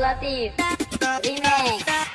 Latif. Remix.